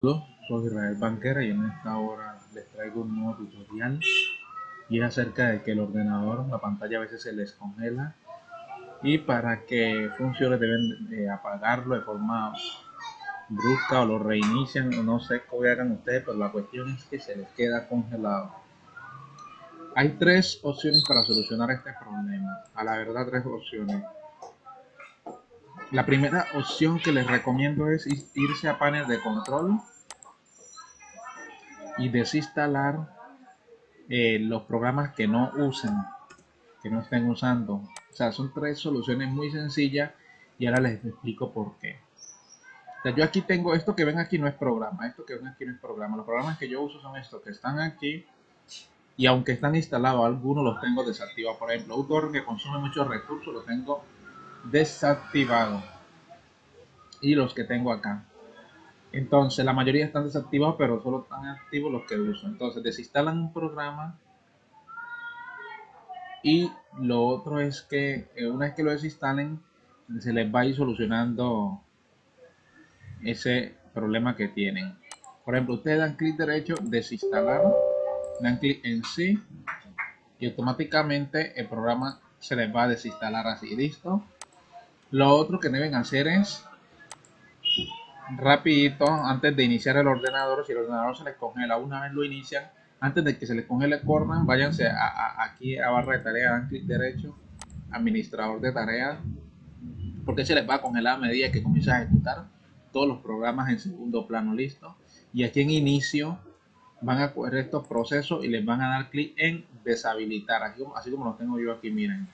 soy Israel Banquera y en esta hora les traigo un nuevo tutorial y es acerca de que el ordenador, la pantalla a veces se les congela y para que funcione deben apagarlo de forma brusca o lo reinician o no sé cómo hagan ustedes pero la cuestión es que se les queda congelado. Hay tres opciones para solucionar este problema. A la verdad tres opciones la primera opción que les recomiendo es irse a panel de control y desinstalar eh, los programas que no usen, que no estén usando. O sea, son tres soluciones muy sencillas y ahora les explico por qué. yo aquí tengo esto que ven aquí no es programa, esto que ven aquí no es programa. Los programas que yo uso son estos que están aquí y aunque están instalados, algunos los tengo desactivados. Por ejemplo, un que consume muchos recursos lo tengo desactivado. Y los que tengo acá. Entonces, la mayoría están desactivados, pero solo están activos los que uso. Entonces, desinstalan un programa. Y lo otro es que eh, una vez que lo desinstalen, se les va a ir solucionando ese problema que tienen. Por ejemplo, ustedes dan clic derecho, desinstalar, dan clic en sí y automáticamente el programa se les va a desinstalar así. ¿Listo? Lo otro que deben hacer es rapidito antes de iniciar el ordenador si el ordenador se les congela una vez lo inician antes de que se les congele cornan váyanse a, aquí a barra de tareas dan clic derecho administrador de tareas porque se les va a congelar a medida que comienza a ejecutar todos los programas en segundo plano listo. Y aquí en inicio van a coger estos procesos y les van a dar clic en deshabilitar aquí, así como lo tengo yo aquí miren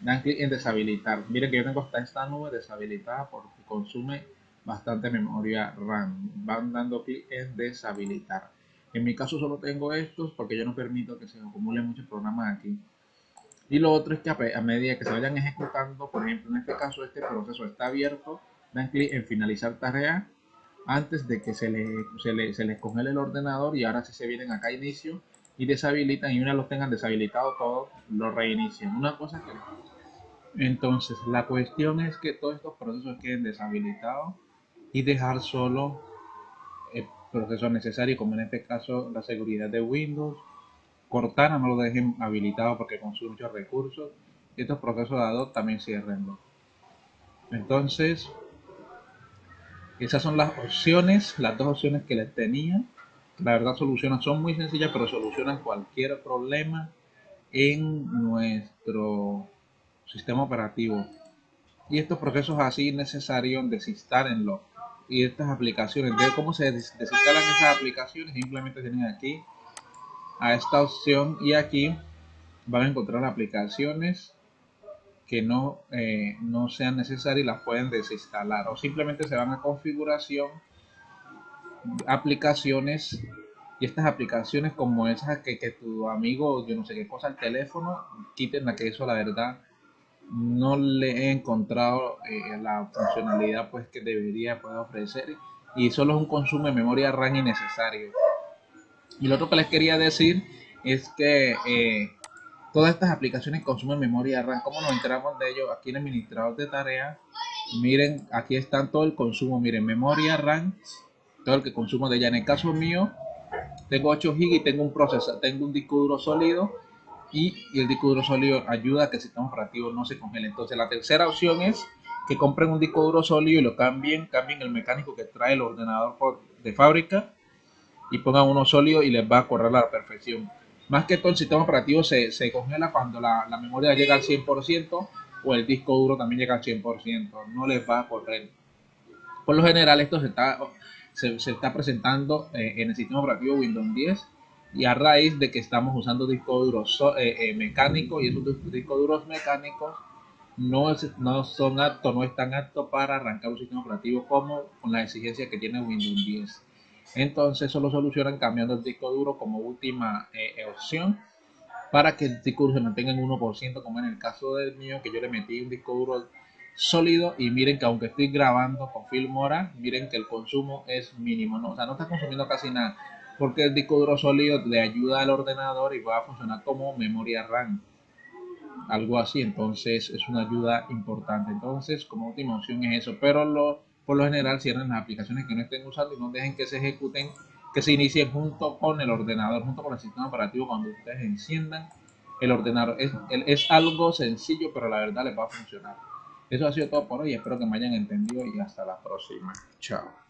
dan clic en deshabilitar miren que yo tengo hasta esta nube deshabilitada porque consume bastante memoria RAM. Van dando clic en deshabilitar. En mi caso solo tengo estos porque yo no permito que se acumulen muchos programas aquí. Y lo otro es que a medida que se vayan ejecutando, por ejemplo, en este caso este proceso está abierto, dan clic en finalizar tarea antes de que se, le, se, le, se les congele el ordenador y ahora si se vienen acá a inicio y deshabilitan y una los tengan deshabilitado todo, lo reinician. Una cosa que... Entonces, la cuestión es que todos estos procesos queden deshabilitados y dejar solo el proceso necesario, como en este caso la seguridad de Windows. Cortana no lo dejen habilitado porque consume muchos recursos. Estos procesos dados también cierrenlo. Entonces, esas son las opciones, las dos opciones que les tenía. La verdad solucionan, son muy sencillas, pero solucionan cualquier problema en nuestro sistema operativo. Y estos procesos así necesarios desinstálenlo y estas aplicaciones. De cómo se desinstalan esas aplicaciones, simplemente tienen aquí a esta opción y aquí van a encontrar aplicaciones que no, eh, no sean necesarias y las pueden desinstalar o simplemente se van a configuración aplicaciones y estas aplicaciones como esas que, que tu amigo yo no sé qué cosa el teléfono quiten la que eso la verdad no le he encontrado eh, la funcionalidad pues que debería poder ofrecer y solo es un consumo de memoria RAM innecesario. Y lo otro que les quería decir es que eh, todas estas aplicaciones consumen memoria RAM. ¿Cómo nos enteramos de ello? Aquí en el administrador de tareas, miren, aquí están todo el consumo. Miren, memoria RAM, todo el que consumo de ella. En el caso mío, tengo 8 GB y tengo un procesador, tengo un disco duro sólido y, el disco duro sólido ayuda a que el sistema operativo no se congele. Entonces la tercera opción es que compren un disco duro sólido y lo cambien, cambien el mecánico que trae el ordenador de fábrica y pongan uno sólido y les va a correr a la perfección. Más que todo el sistema operativo se, se congela cuando la, la, memoria llega al 100% o el disco duro también llega al 100%, no les va a correr. Por lo general esto se está, se, se está presentando eh, en el sistema operativo Windows 10 y a raíz de que estamos usando discos duros eh, eh, mecánicos y esos discos duros mecánicos no, no son aptos, no están aptos para arrancar un sistema operativo como con la exigencia que tiene Windows 10. Entonces eso lo solucionan cambiando el disco duro como última eh, opción para que el disco duro se mantenga en 1% como en el caso del mío que yo le metí un disco duro sólido y miren que aunque estoy grabando con Filmora, miren que el consumo es mínimo, ¿no? o sea no está consumiendo casi nada porque el disco duro sólido le ayuda al ordenador y va a funcionar como memoria RAM algo así entonces es una ayuda importante entonces como última opción es eso pero por lo general cierren las aplicaciones que no estén usando y no dejen que se ejecuten, que se inicien junto con el ordenador, junto con el sistema operativo cuando ustedes enciendan el ordenador. Es, es algo sencillo, pero la verdad les va a funcionar. Eso ha sido todo por hoy. Espero que me hayan entendido y hasta la próxima. Chao.